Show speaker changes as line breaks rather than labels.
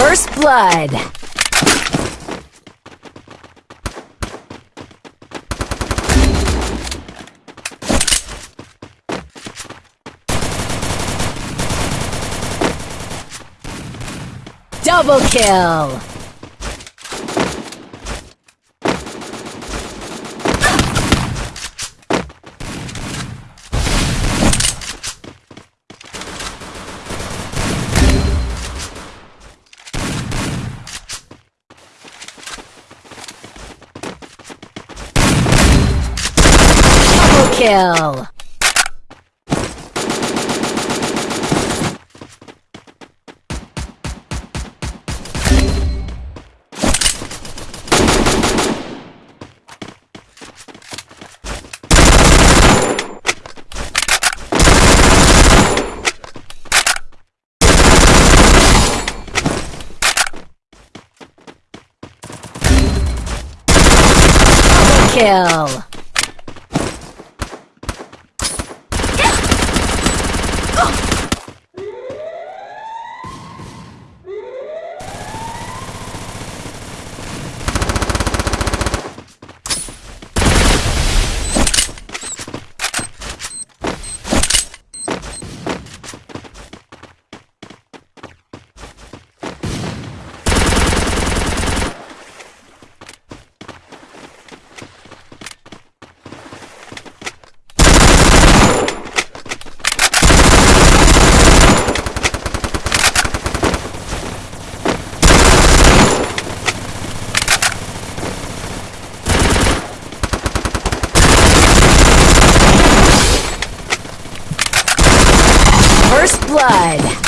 First blood. Double kill! Double kill! Kill! First blood.